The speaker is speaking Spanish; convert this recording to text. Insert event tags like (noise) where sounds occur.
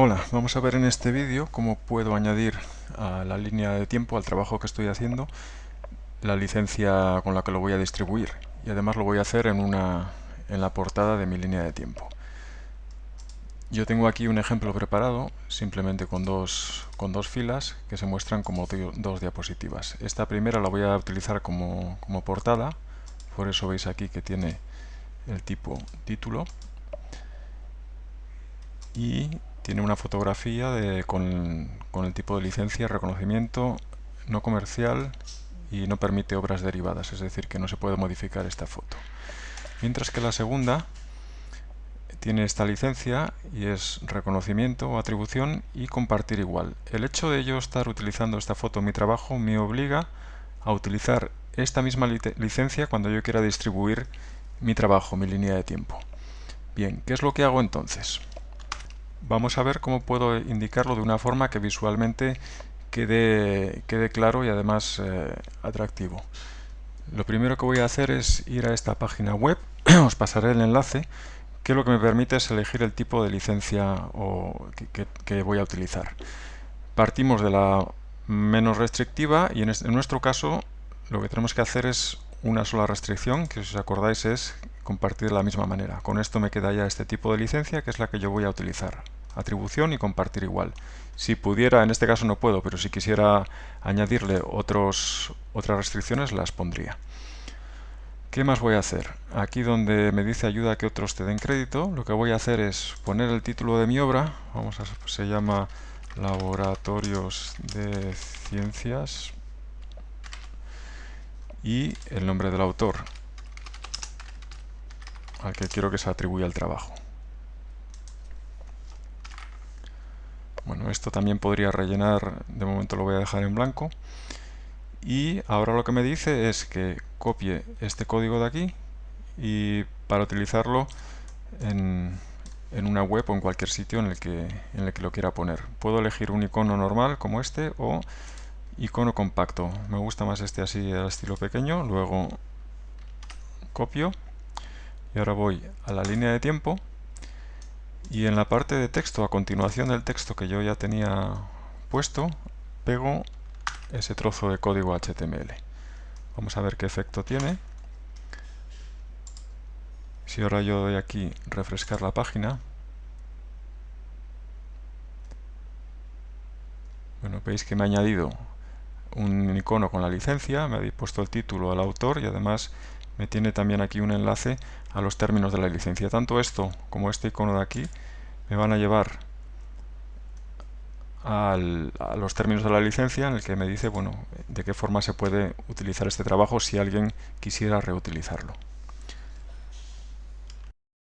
Hola, vamos a ver en este vídeo cómo puedo añadir a la línea de tiempo, al trabajo que estoy haciendo, la licencia con la que lo voy a distribuir. Y además lo voy a hacer en, una, en la portada de mi línea de tiempo. Yo tengo aquí un ejemplo preparado, simplemente con dos, con dos filas que se muestran como dos diapositivas. Esta primera la voy a utilizar como, como portada, por eso veis aquí que tiene el tipo título y tiene una fotografía con, el tipo de licencia, reconocimiento no comercial y no permite obras derivadas, es decir, que no se puede modificar esta foto. Mientras que la segunda tiene esta licencia y es reconocimiento o atribución y compartir igual. El hecho de yo estar utilizando esta foto en mi trabajo me obliga a utilizar esta misma licencia cuando yo quiera distribuir mi trabajo, mi línea de tiempo. Bien, ¿qué es lo que hago entonces? Vamos a ver cómo puedo indicarlo de una forma que visualmente quede, quede claro y además eh, atractivo. Lo primero que voy a hacer es ir a esta página web, (clears throat) os pasaré el enlace, que lo que me permite es elegir el tipo de licencia o que, voy a utilizar. Partimos de la menos restrictiva y en, en nuestro caso lo que tenemos que hacer es una sola restricción, que si os acordáis es compartir de la misma manera. Con esto me queda ya este tipo de licencia, que es la que yo voy a utilizar. Atribución y compartir igual. Si pudiera, en este caso no puedo, pero si quisiera añadirle otros, otras restricciones, las pondría. ¿Qué más voy a hacer? Aquí donde me dice ayuda a que otros te den crédito, lo que voy a hacer es poner el título de mi obra, vamos a, se llama Laboratorios de Ciencias y el nombre del autor al que quiero que se atribuya el trabajo. Bueno, esto también podría rellenar, de momento lo voy a dejar en blanco. Y ahora lo que me dice es que copie este código de aquí y para utilizarlo en, en una web o en cualquier sitio en el, que, en el que lo quiera poner. Puedo elegir un icono normal como este o icono compacto. Me gusta más este así al estilo pequeño. Luego copio y ahora voy a la línea de tiempo y en la parte de texto, a continuación del texto que yo ya tenía puesto, pego ese trozo de código HTML. Vamos a ver qué efecto tiene. Si ahora yo doy aquí refrescar la página, bueno, veis que me ha añadido un icono con la licencia, me ha puesto el título al autor y además me tiene también aquí un enlace a los términos de la licencia. Tanto esto como este icono de aquí me van a llevar a los términos de la licencia en el que me dice bueno de qué forma se puede utilizar este trabajo si alguien quisiera reutilizarlo.